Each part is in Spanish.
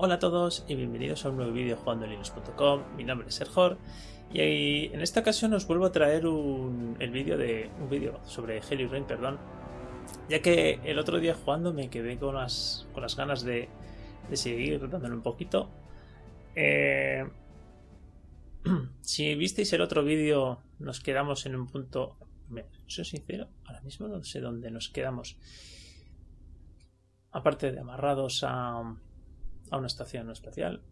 Hola a todos y bienvenidos a un nuevo vídeo jugando linux.com. Mi nombre es Serjor y en esta ocasión os vuelvo a traer un, el vídeo de un vídeo sobre Heli Rain, perdón, ya que el otro día jugando me quedé con las, con las ganas de, de seguir dándole un poquito. Eh, si visteis el otro vídeo, nos quedamos en un punto. Soy sincero, ahora mismo no sé dónde nos quedamos. Aparte de amarrados a, a una estación espacial.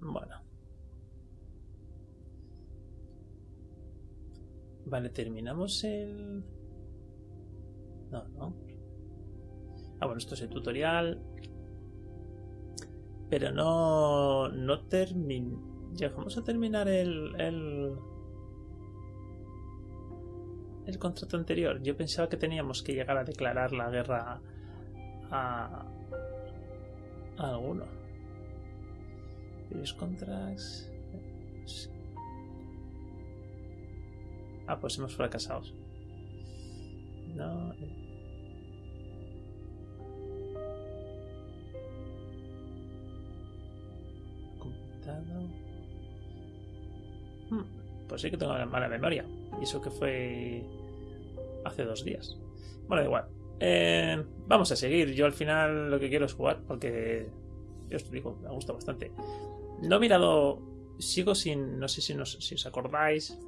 Bueno. Vale, terminamos el... No, no. Ah, bueno, esto es el tutorial. Pero no... No termin... Llegamos a terminar el... El... El contrato anterior. Yo pensaba que teníamos que llegar a declarar la guerra a, alguno. Previous contracts. Ah, pues hemos fracasado. No. Eh. Completado. Hmm, pues sí que tengo mala memoria. Y eso que fue hace dos días. Bueno, igual. Eh, vamos a seguir. Yo al final lo que quiero es jugar porque yo os digo, me gusta bastante. No he mirado, sigo sin, no sé si, si os acordáis,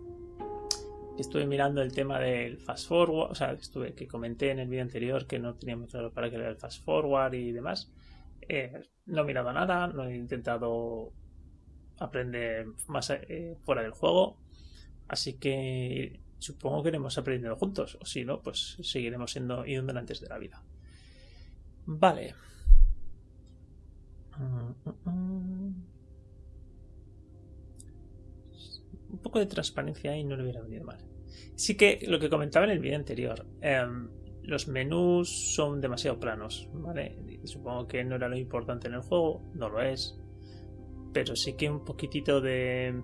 estuve mirando el tema del fast forward, o sea, estuve, que comenté en el vídeo anterior que no tenía claro para que era el fast forward y demás. Eh, no he mirado nada, no he intentado aprender más eh, fuera del juego, así que supongo que iremos aprendiendo juntos, o si no, pues seguiremos siendo antes de la vida. Vale. Un poco de transparencia ahí no le hubiera venido mal. Sí que lo que comentaba en el vídeo anterior, em, los menús son demasiado planos, ¿vale? Supongo que no era lo importante en el juego, no lo es, pero sí que un poquitito de,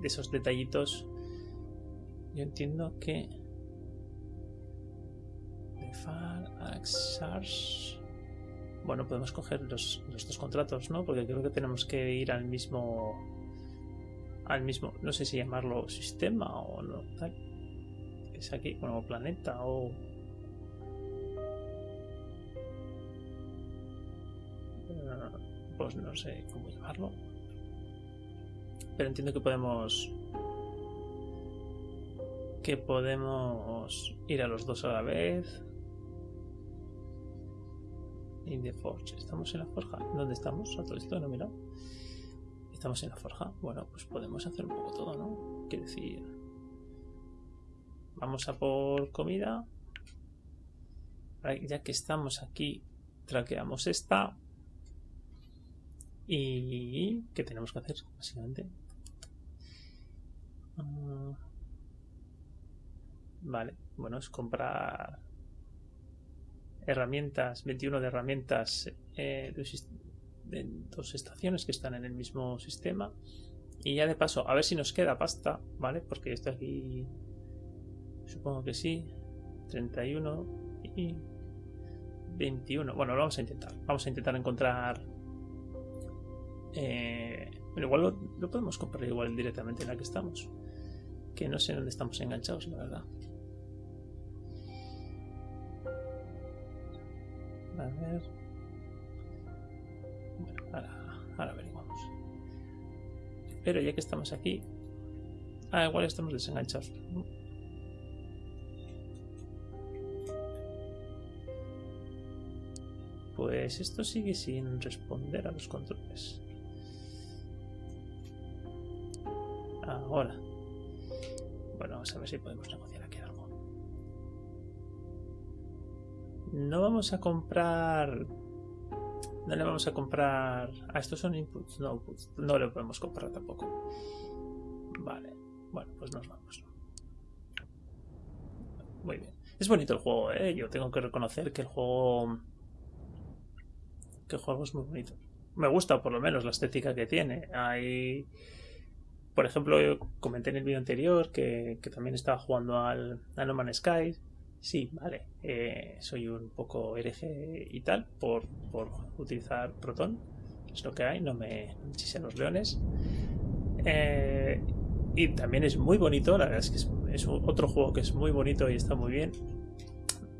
de esos detallitos yo entiendo que bueno podemos coger los, los, dos contratos no porque creo que tenemos que ir al mismo al mismo no sé si llamarlo sistema o no es aquí bueno planeta o pues no sé cómo llamarlo. Pero entiendo que podemos que podemos ir a los dos a la vez. In the forge. ¿Estamos en la forja? ¿Dónde estamos? A todo esto no mira. Estamos en la forja. Bueno, pues podemos hacer un poco todo, ¿no? Quiere decir. Vamos a por comida. Ya que estamos aquí, traqueamos esta. ¿Y qué tenemos que hacer, básicamente? Uh, Vale, bueno, es comprar herramientas, 21 de herramientas eh, de, dos estaciones que están en el mismo sistema. Y ya de paso, a ver si nos queda pasta, ¿vale? Porque esto aquí, supongo que sí. 31 y 21. Bueno, lo vamos a intentar. Vamos a intentar encontrar... Eh, bueno, igual lo, lo podemos comprar igual directamente en la que estamos. Que no sé dónde estamos enganchados, la verdad. A ver. Bueno, ahora, ahora averiguamos. Pero ya que estamos aquí. Ah, igual estamos desenganchados. Pues esto sigue sin responder a los controles. Ahora. Bueno, vamos a ver si podemos negociar No vamos a comprar... No le vamos a comprar... Ah, estos son inputs, no outputs. No le podemos comprar tampoco. Vale. Bueno, pues nos vamos. Muy bien. Es bonito el juego, ¿eh? Yo tengo que reconocer que el juego... Que el juego es muy bonito. Me gusta por lo menos la estética que tiene. Hay... Por ejemplo, yo comenté en el vídeo anterior que, que, también estaba jugando al, al No Man's Sky Sí, vale. Eh, soy un poco hereje y tal por, por utilizar Proton. Es lo que hay, no me chisen los leones. Eh, y también es muy bonito, la verdad es que es, otro juego que es muy bonito y está muy bien.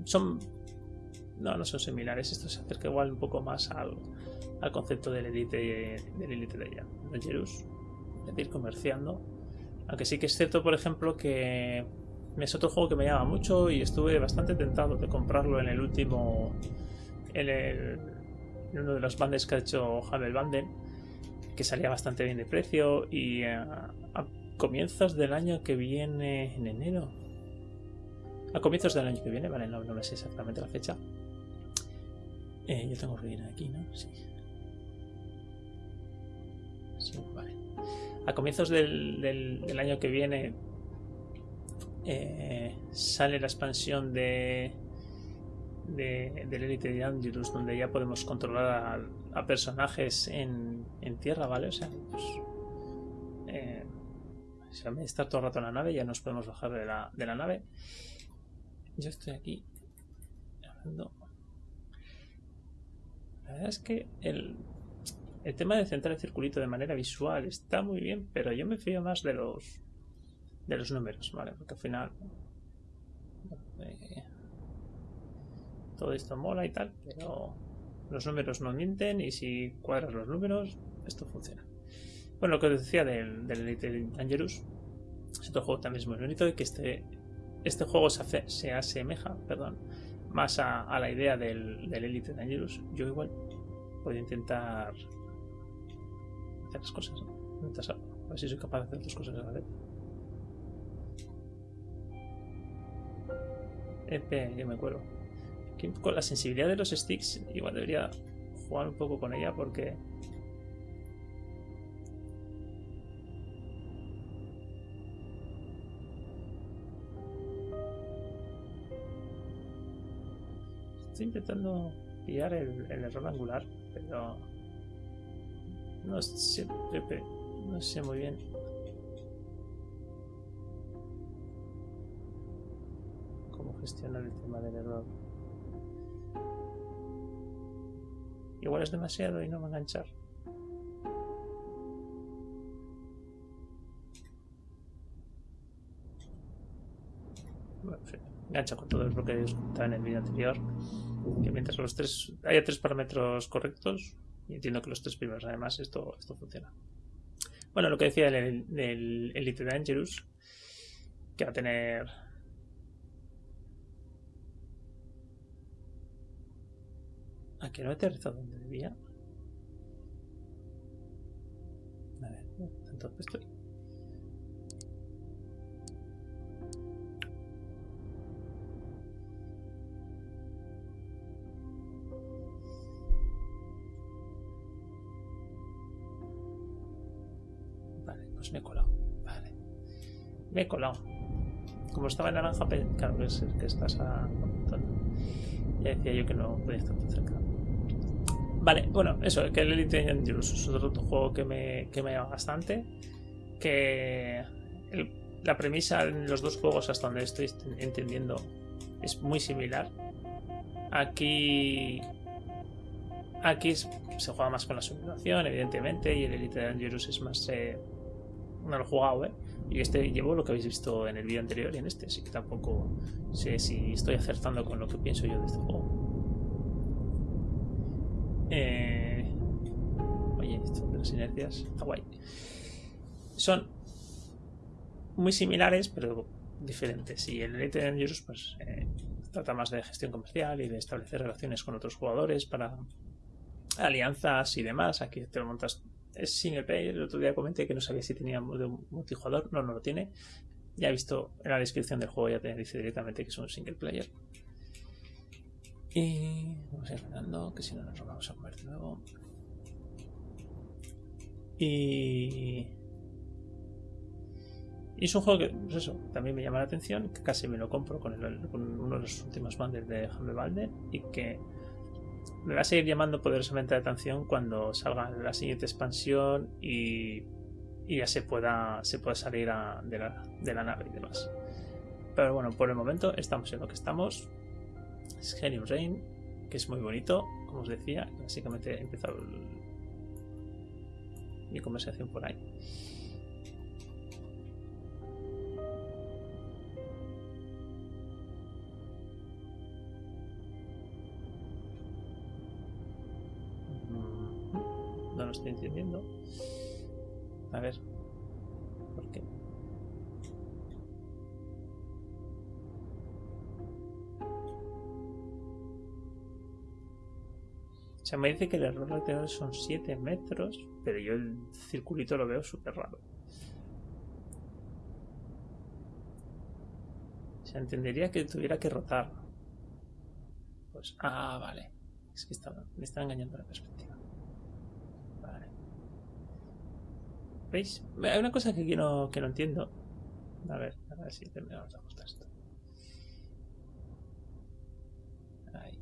Son. No, no son similares. Esto se acerca igual un poco más al, al concepto del Elite, del Elite de Dangerous. Es decir, comerciando. Aunque sí que es cierto, por ejemplo, que es otro juego que me llama mucho y estuve bastante tentado de comprarlo en el último. En, el, en uno de los bandes que ha hecho Hamel Banden, que salía bastante bien de precio. Y eh, a, comienzos del año que viene, en enero. A comienzos del año que viene, vale, no, no sé exactamente la fecha. Eh, yo tengo ruina aquí, ¿no? Sí. Sí, vale. A comienzos del, del año que viene eh, sale la expansión de, de del Elite de Angelus, donde ya podemos controlar a, personajes en, en, tierra, ¿vale? O sea, pues, eh, si a estar todo el rato en la nave, ya nos podemos bajar de la, de la nave. Yo estoy aquí La verdad es que el, el tema de centrar el circulito de manera visual está muy bien, pero yo me fío más de los de los números, ¿vale? Porque al final eh, todo esto mola y tal, pero los números no mienten y si cuadras los números, esto funciona. Bueno, lo que os decía del, del Elite Dangerous, es otro juego también es muy bonito y que este, este juego se, se asemeja perdón, más a, la idea del, Elite Dangerous. Yo igual puedo intentar hacer las cosas, a ver si soy capaz de hacer dos cosas a la vez. EP, yo me acuerdo. Con la sensibilidad de los sticks, igual debería jugar un poco con ella porque. Estoy intentando pillar el, error angular, pero. No sé, no sé muy bien gestionar el tema del error. Igual es demasiado y no va a enganchar. Engancha con todo lo que estaba en el vídeo anterior. Que mientras los tres haya tres parámetros correctos, y entiendo que los tres primeros además, esto, esto funciona. Bueno, lo que decía del, del Elite Dangerous, que va a tener ¿A que no aterrizado donde debía? A ver, tanto estoy. Vale, pues me he colado. Vale. Me he colado. Como estaba en naranja, claro que es que estás a Ya decía yo que no podía estar tan cerca. Vale, bueno, eso, que el Elite Dangerous es otro juego que me, que me llama bastante. Que la premisa en los dos juegos, hasta donde estoy entendiendo, es muy similar. Aquí. Aquí se juega más con la simulación, evidentemente, y el Elite Dangerous es más. Eh, no jugado, ¿eh? Y este llevo lo que habéis visto en el vídeo anterior y en este, así que tampoco sé si estoy acertando con lo que pienso yo de este juego. Eh... Oye, esto de las inercias está guay. Son muy similares, pero diferentes. Y el Elite Dangerous pues, eh, trata más de gestión comercial y de establecer relaciones con otros jugadores para alianzas y demás. Aquí te lo montas. Es single player. El otro día comenté que no sabía si tenía multijugador. No, no lo tiene. Ya he visto en la descripción del juego, ya te dice directamente que es un single player. Y vamos a ir ganando, que si no nos vamos a comer de nuevo. Y... es un juego que, pues eso, también me llama la atención, que casi me lo compro con, uno de los últimos bandes de Hammer Balder y que me va a seguir llamando poderosamente la atención cuando salga la siguiente expansión y, ya se pueda, se pueda salir de la nave y demás Pero bueno, por el momento estamos en lo que estamos. Es Rain, que es muy bonito, como os decía. Básicamente he empezado mi conversación por ahí. Mm, no lo estoy entendiendo. A ver. ¿Por qué? Sea, me dice que el error lateral son 7 metros, pero yo el circulito lo veo súper raro. O sea, entendería que tuviera que rotar. Pues, ah, vale. Es que me está engañando la perspectiva. Vale. ¿Veis? Hay una cosa que, no, que no entiendo. A ver, a ver si terminamos de ajustar esto. Ahí.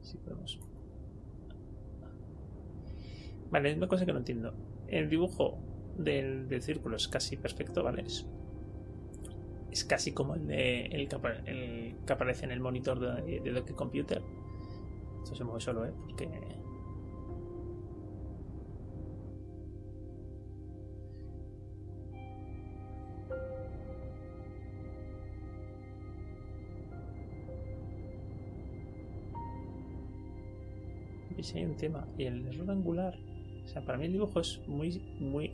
Si podemos Vale, es una cosa que no entiendo. El dibujo del, círculo es casi perfecto, ¿vale? Es, es casi como el, de, el, que, aparece en el monitor de, de Docker Computer. Esto se mueve solo, ¿eh? Porque... Y si hay un tema. Y el error angular sea, para mí el dibujo es muy, muy...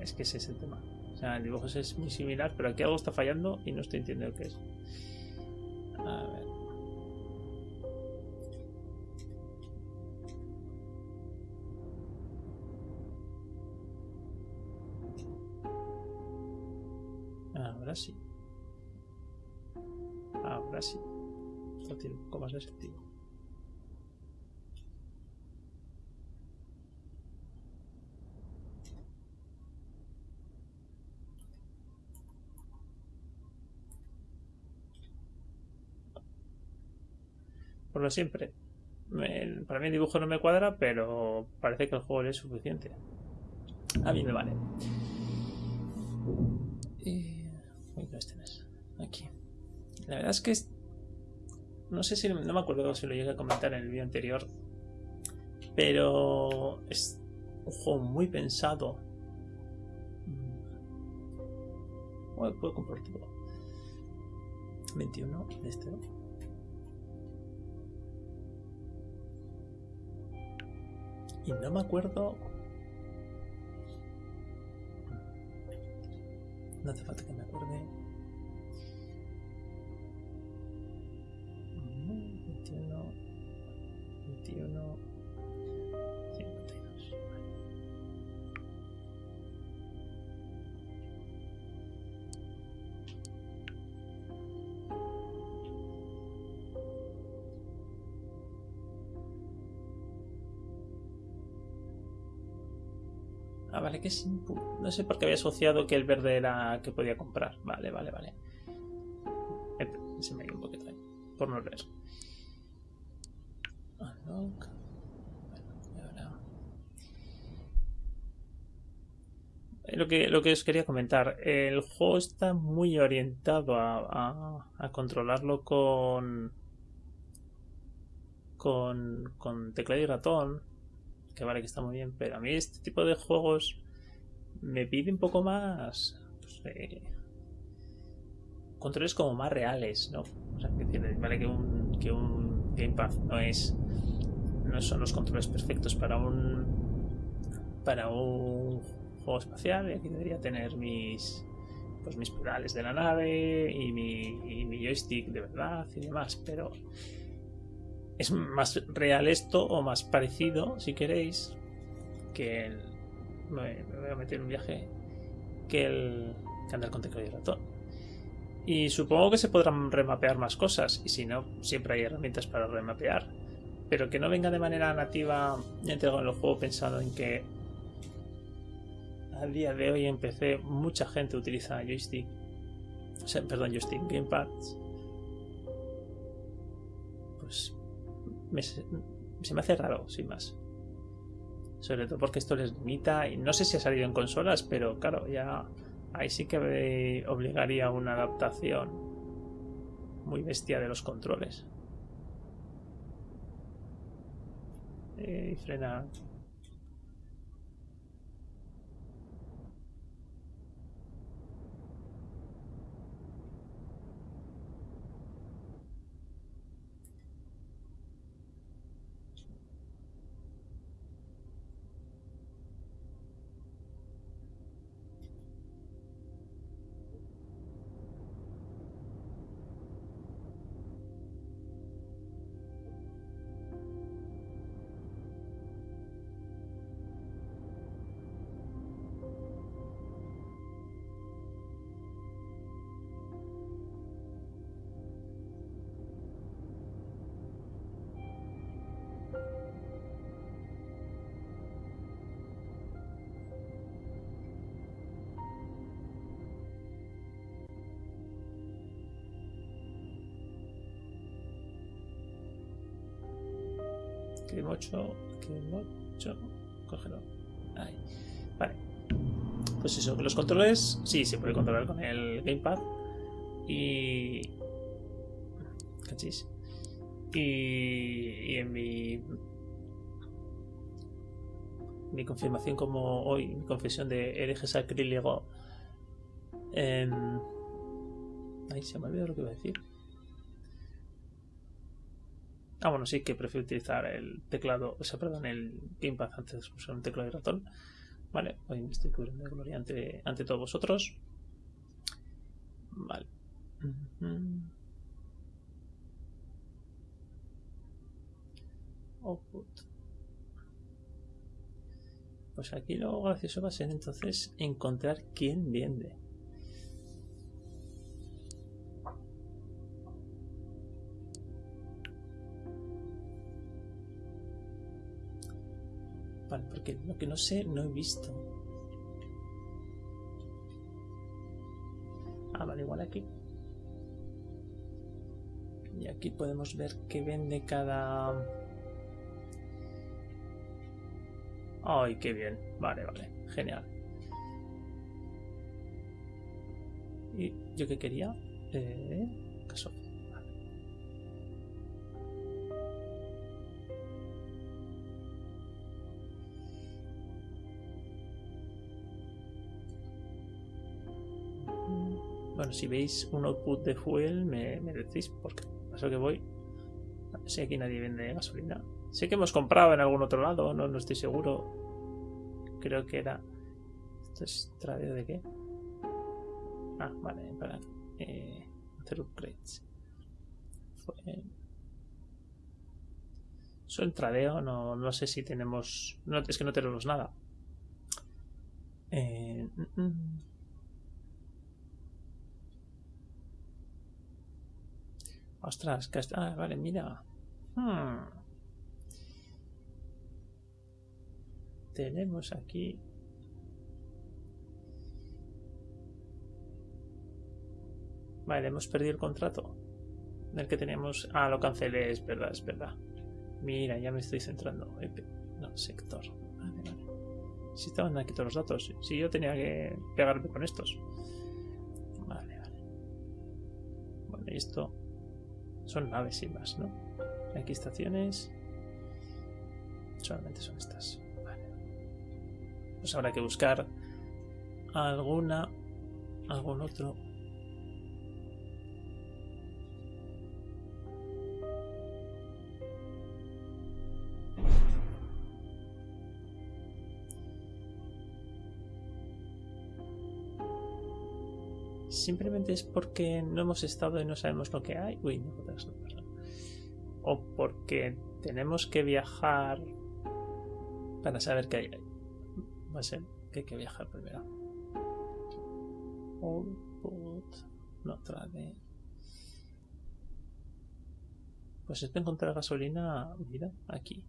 Es que ese es el tema. O sea, el dibujo es muy similar, pero aquí algo está fallando y no estoy entendiendo qué es. 1,6 céntimos. Por lo siempre, para mí el dibujo no me cuadra, pero parece que el juego es suficiente. A mí me vale. Eh, y... Este Aquí. La verdad es que es no sé si, no me acuerdo si lo llegué a comentar en el vídeo anterior, pero es un juego muy pensado. Bueno, puedo compartirlo. 21 de este. Y no me acuerdo. No hace falta que me acuerde. 51, 52. Ah, vale, que es No sé por qué había asociado que el verde era que podía comprar. Vale, vale, vale. Se me ha ido un poquito ahí. Por no leer. Lo que, lo que os quería comentar, el juego está muy orientado a, controlarlo con, con, con teclado y ratón, que vale que está muy bien, pero a mí este tipo de juegos me pide un poco más pues, eh, controles como más reales, ¿no? O sea, que vale que un, que un gamepad no es no son los controles perfectos para un para un juego espacial y aquí debería tener mis pues mis pedales de la nave y mi, mi joystick de verdad y demás pero es más real esto o más parecido si queréis que el, me, voy a meter un viaje que el que andar con teclado y ratón. Y supongo que se podrán remapear más cosas y si no siempre hay herramientas para remapear pero que no venga de manera nativa entregado en el juego pensado en que al día de hoy en PC mucha gente utiliza joystick, o sea, perdón, joystick, gamepads, pues se me hace raro, sin más. Sobre todo porque esto les limita. Y no sé si ha salido en consolas, pero claro, ya ahí sí que obligaría a una adaptación muy bestia de los controles. Eh, y que mocho. Cógelo. Ahí. Vale. Pues eso, los controles, sí, se puede controlar con el gamepad. Y. Cachis. Y, y en mi. Mi confirmación, como hoy, mi confesión de hereje sacrílego. Eh, ahí se me olvidado lo que iba a decir. Ah, bueno, sí que prefiero utilizar el teclado, o sea, perdón, el gamepad antes de usar un teclado de ratón. Vale, hoy me estoy cubriendo de gloria ante, ante todos vosotros. Vale. Output. Pues aquí lo gracioso va a ser entonces encontrar quién vende. Porque lo que no sé no he visto. Ah, vale, igual aquí. Y aquí podemos ver que vende cada... ¡Ay, qué bien! Vale, vale, genial. ¿Y yo qué quería? Eh, Si veis un output de fuel, me, decís, porque paso que voy. Sé, aquí nadie vende gasolina. Sé que hemos comprado en algún otro lado, no, no estoy seguro. Creo que era. ¿Esto es tradeo de qué? Ah, vale, para eh, hacer upgrades. Fue. Eso en tradeo, no, no sé si tenemos. No, es que no tenemos nada. Eh, mm, mm. Ostras, que. Ah, vale, mira. Hmm. Tenemos aquí... Vale, hemos perdido el contrato. Del que teníamos... Ah, lo cancelé, es verdad, es verdad. Mira, ya me estoy centrando. No, sector. Vale, vale. Si estaban aquí todos los datos. Si yo tenía que pegarme con estos. Vale, vale. Y esto son naves sin más, ¿no? Aquí estaciones. Solamente son estas. Vale. Pues habrá que buscar alguna. algún otro. Simplemente es porque no hemos estado y no sabemos lo que hay. Uy, no, O porque tenemos que viajar para saber qué hay. Va a ser que hay que viajar primero. Output. No trae. Pues es de encontrar gasolina. Mira, aquí.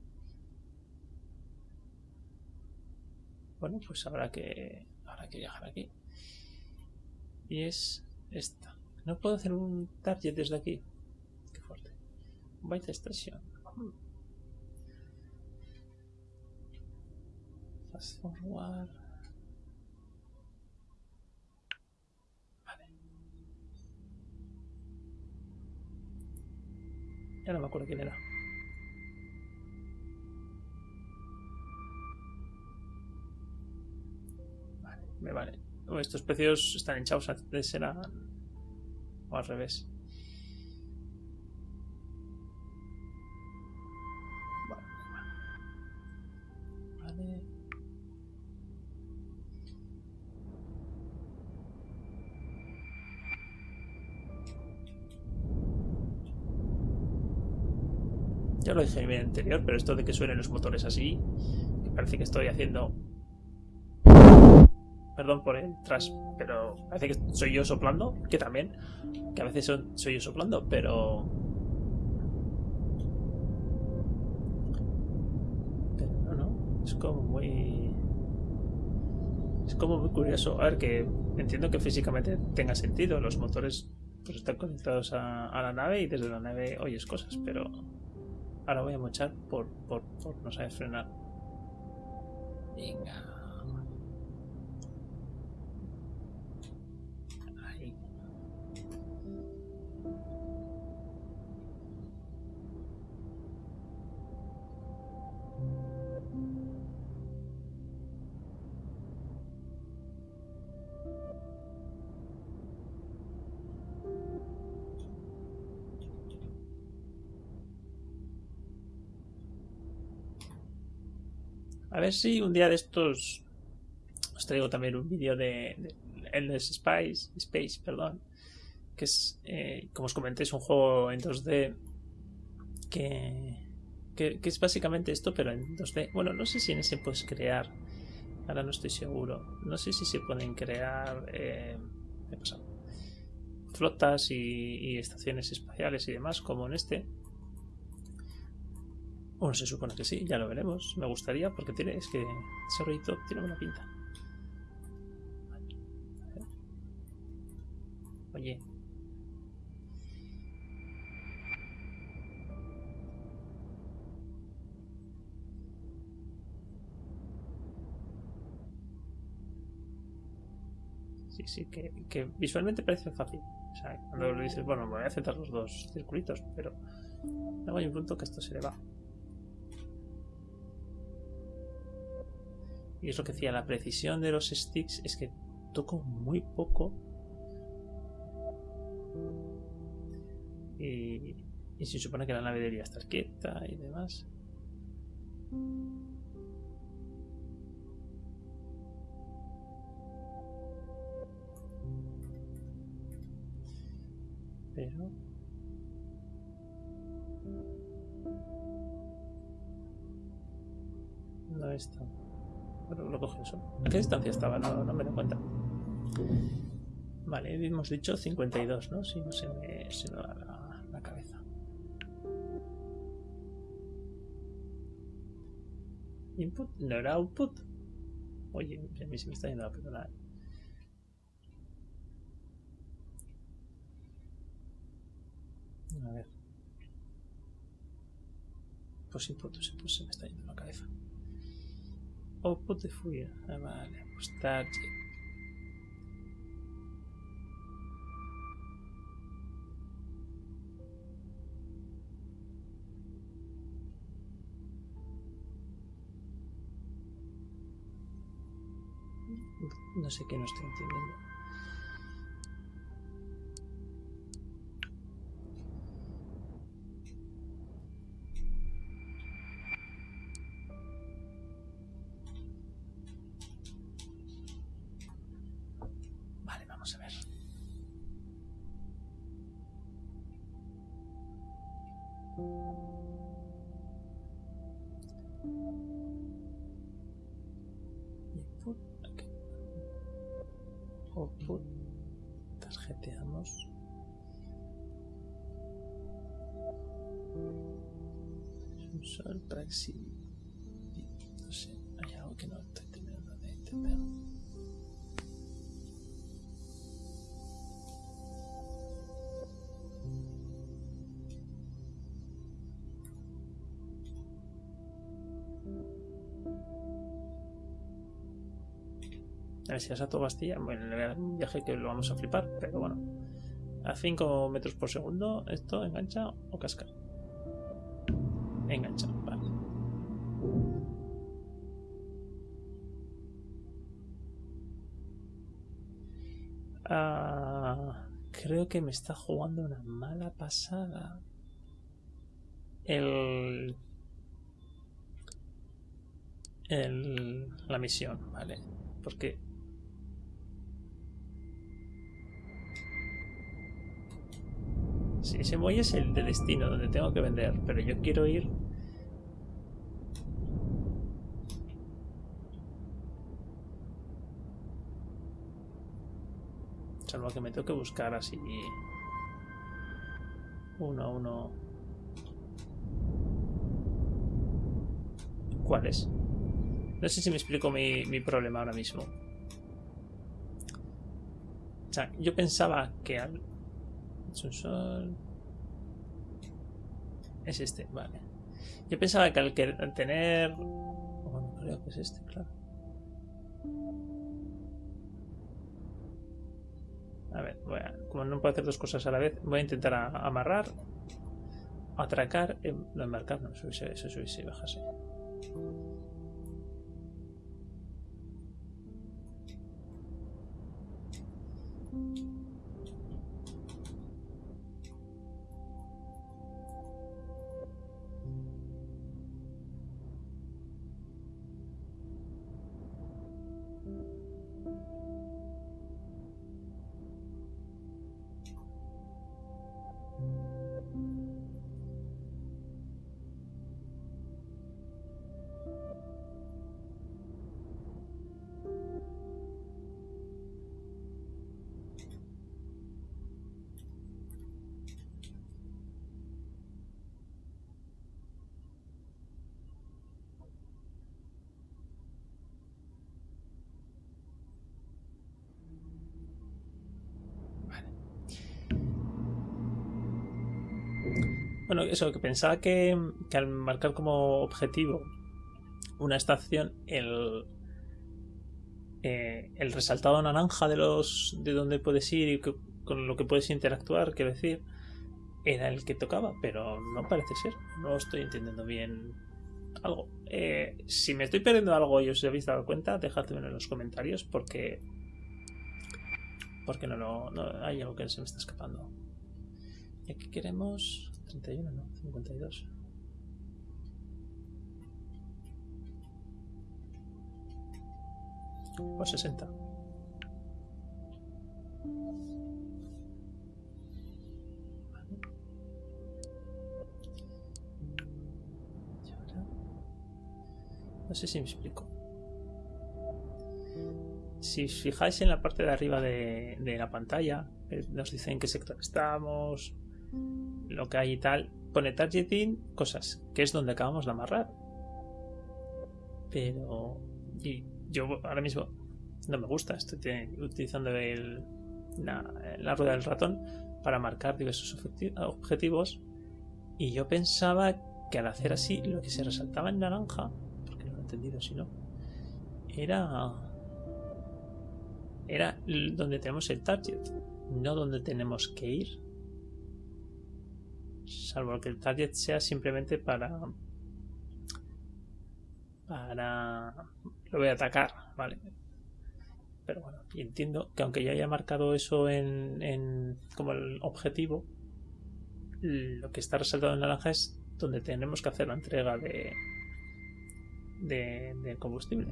Bueno, pues habrá que, habrá que viajar aquí. Y es esta. No puedo hacer un target desde aquí. Qué fuerte. Byte Station. Fast forward. Vale. Ya no me acuerdo quién era. Vale, me vale. Estos precios están hinchados, antes eran... O al revés. Ya lo dije en mi anterior, pero esto de que suenen los motores así, que parece que estoy haciendo... Perdón por el trash, pero parece que soy yo soplando, que también, que a veces soy yo soplando, pero... Pero no, no, es como muy... Es como muy curioso. A ver, que entiendo que físicamente tenga sentido. Los motores pues están conectados a, a la nave y desde la nave oyes cosas, pero Ahora voy a mochar por, por, por no saber frenar. Venga. Ver si un día de estos os traigo también un vídeo de, Endless Space, Space, perdón, que es, eh, como os comenté, es un juego en 2D que, que, es básicamente esto, pero en 2D. Bueno, no sé si en ese puedes crear, ahora no estoy seguro, no sé si se pueden crear eh, flotas y estaciones espaciales y demás, como en este. Bueno, se supone que sí, ya lo veremos. Me gustaría porque tiene, es que ese rollito tiene buena pinta. Oye. Sí, sí, que, que visualmente parece fácil. O sea, cuando lo dices, bueno, me voy a aceptar los dos circulitos, pero luego hay un punto que esto se le va. Y es lo que decía, la precisión de los sticks es que toco muy poco. Y, se supone que la nave debería estar quieta y demás. Pero... No está lo coge eso. ¿A qué distancia estaba? No, no me doy cuenta. Vale, hemos dicho 52, ¿no? Si no se me, se me da la, cabeza. Input, no era output. Oye, a mí se me está yendo la pelota. A ver. Pues input, pues se me está yendo la cabeza. De furia. Ah, vale, pues target. No sé qué no estoy entendiendo. Si a toda Bastilla. Bueno, viaje que lo vamos a flipar, pero bueno. A 5 metros por segundo, ¿esto engancha o casca? Engancha, vale. Ah, creo que me está jugando una mala pasada. El. El, la misión, ¿vale? Porque Sí, ese muelle es el de destino, donde tengo que vender, pero yo quiero ir... Salvo que me tengo que buscar así... Uno a uno... ¿Cuál es? No sé si me explico mi, mi problema ahora mismo. O sea, yo pensaba que al sol. Es este, vale. Yo pensaba que al tener... Bueno, creo que es este, claro. A ver, voy a, como no puedo hacer dos cosas a la vez, voy a intentar amarrar, atracar, em, no embarcar, no, subirse, eso subirse y bajarse. Eso, que pensaba que, al marcar como objetivo una estación, el, eh, el resaltado naranja de los de donde puedes ir y con lo que puedes interactuar, quiero decir, era el que tocaba, pero no parece ser. No estoy entendiendo bien algo. Eh, si me estoy perdiendo algo y os habéis dado cuenta, dejadmelo en los comentarios porque porque no, no, no hay algo que se me está escapando. Y aquí queremos 31, no, 52. O 60. No sé si me explico. Si os fijáis en la parte de arriba de, de la pantalla, eh, nos dicen en qué sector estamos, lo que hay y tal, pone targeting, cosas, que es donde acabamos de amarrar. Pero y yo ahora mismo no me gusta, estoy utilizando el, la, rueda del ratón para marcar diversos objetivos y yo pensaba que al hacer así lo que se resaltaba en naranja, porque no lo he entendido si no, era era donde tenemos el target, no donde tenemos que ir salvo que el target sea simplemente para para lo voy a atacar vale pero bueno y entiendo que aunque ya haya marcado eso en, en como el objetivo lo que está resaltado en naranja es donde tenemos que hacer la entrega de, de combustible.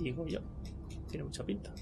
Digo yo tiene mucha pinta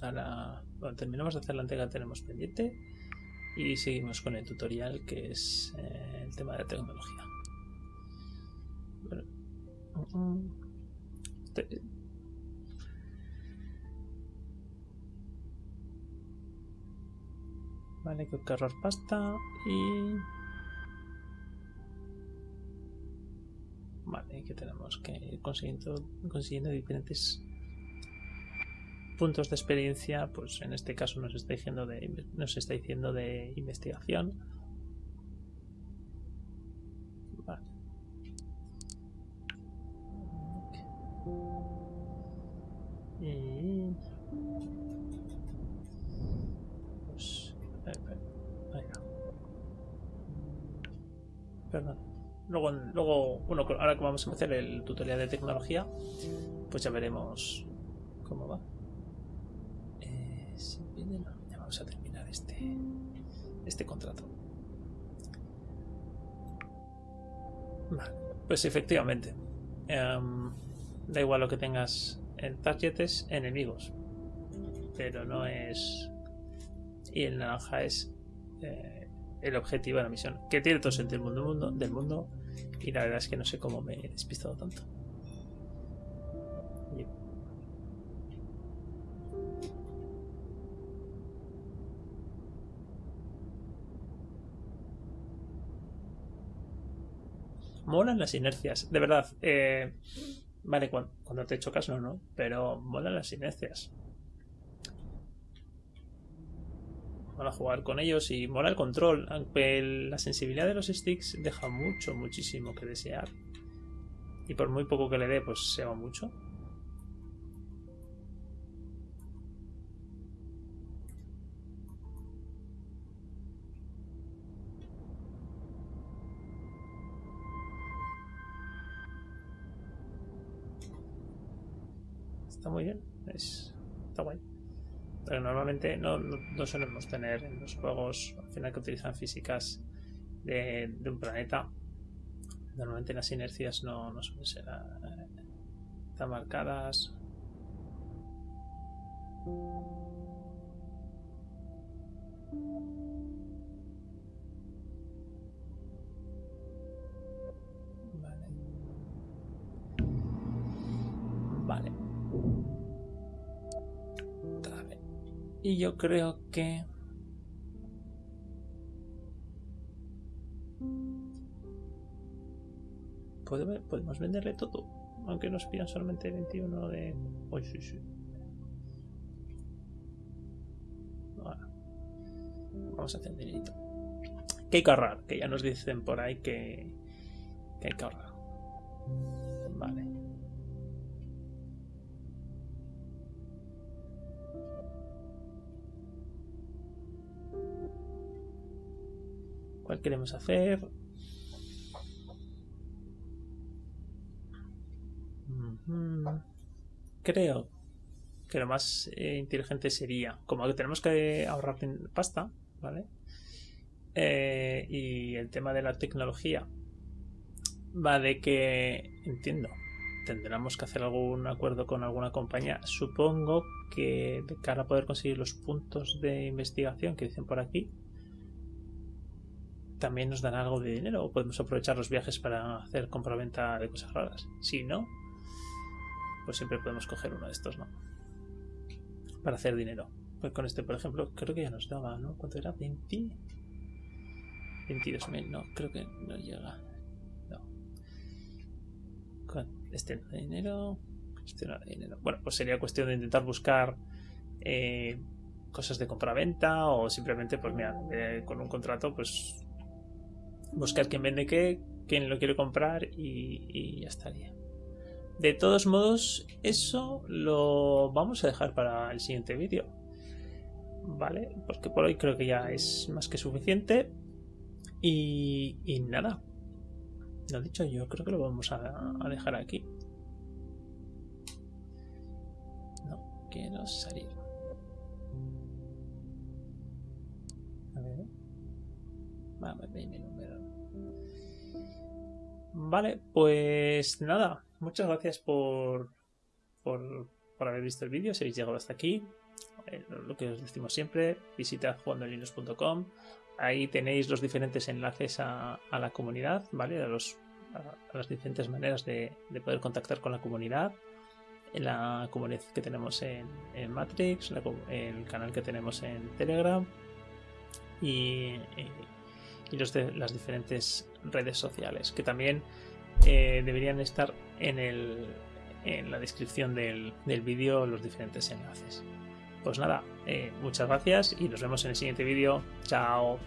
Bueno, terminamos de hacer la entrega que tenemos pendiente y seguimos con el tutorial que es eh, el tema de tecnología. Mm, mm. Vale, que cargar pasta y... Vale, que tenemos que ir consiguiendo, consiguiendo diferentes puntos de experiencia, pues en este caso nos está diciendo de, nos está diciendo de investigación. Vale. Pues... Perdón. Luego, luego, bueno, ahora que vamos a empezar el tutorial de tecnología, pues ya veremos cómo va ya vamos a terminar este, este contrato. Vale, pues efectivamente. Em, da igual lo que tengas en targets enemigos. Pero no es. Y el naranja es eh, el objetivo de la misión. Que tiene todo sentido el mundo, mundo, del mundo. Y la verdad es que no sé cómo me he despistado tanto. Molan las inercias, de verdad. Eh, vale, cuando, te chocas no, no, pero molan las inercias. Mola jugar con ellos y mola el control, aunque la sensibilidad de los sticks deja mucho, muchísimo que desear. Y por muy poco que le dé, pues se va mucho. Está muy bien. Es, está guay. Pero normalmente no, no, solemos tener en los juegos al final que utilizan físicas de, un planeta. Normalmente las inercias no, no suelen ser eh, tan marcadas. Y yo creo que... Podemos venderle todo. Aunque nos pidan solamente 21 de... Uy, sí, sí. Vamos a hacer dinerito. Que hay que ahorrar. Que ya nos dicen por ahí que, que hay que ahorrar. Vale. ¿Cuál queremos hacer? Creo que lo más eh, inteligente sería, como que tenemos que ahorrar pasta, ¿vale? Eh, y el tema de la tecnología va de que, entiendo, tendremos que hacer algún acuerdo con alguna compañía. Supongo que de cara a poder conseguir los puntos de investigación que dicen por aquí, también nos dan algo de dinero o podemos aprovechar los viajes para hacer compraventa de cosas raras. Si no, pues siempre podemos coger uno de estos, ¿no? Para hacer dinero. Pues con este, por ejemplo, creo que ya nos daba, ¿no? ¿Cuánto era? ¿20? 22.000, no, creo que no llega. No. Este no de dinero. Este no de dinero. Bueno, pues sería cuestión de intentar buscar eh, cosas de compraventa o simplemente, pues mira, eh, con un contrato, pues buscar quién vende qué, quién lo quiere comprar y, ya estaría. De todos modos, eso lo vamos a dejar para el siguiente vídeo. ¿Vale? Porque por hoy creo que ya es más que suficiente. Y, nada. Lo dicho, yo creo que lo vamos a, dejar aquí. No quiero salir. A ver. Vamos, Vale, pues nada, muchas gracias por, por, haber visto el vídeo, si habéis llegado hasta aquí. eh, lo que os decimos siempre, visitad jugandolinux.com. Ahí tenéis los diferentes enlaces a, la comunidad, ¿vale? A, los, a, las diferentes maneras de, poder contactar con la comunidad. En la comunidad que tenemos en, Matrix, el canal que tenemos en Telegram y, y los de, las diferentes redes sociales que también eh, deberían estar en, el, en la descripción del, del vídeo los diferentes enlaces. Pues nada, eh, muchas gracias y nos vemos en el siguiente vídeo. Chao.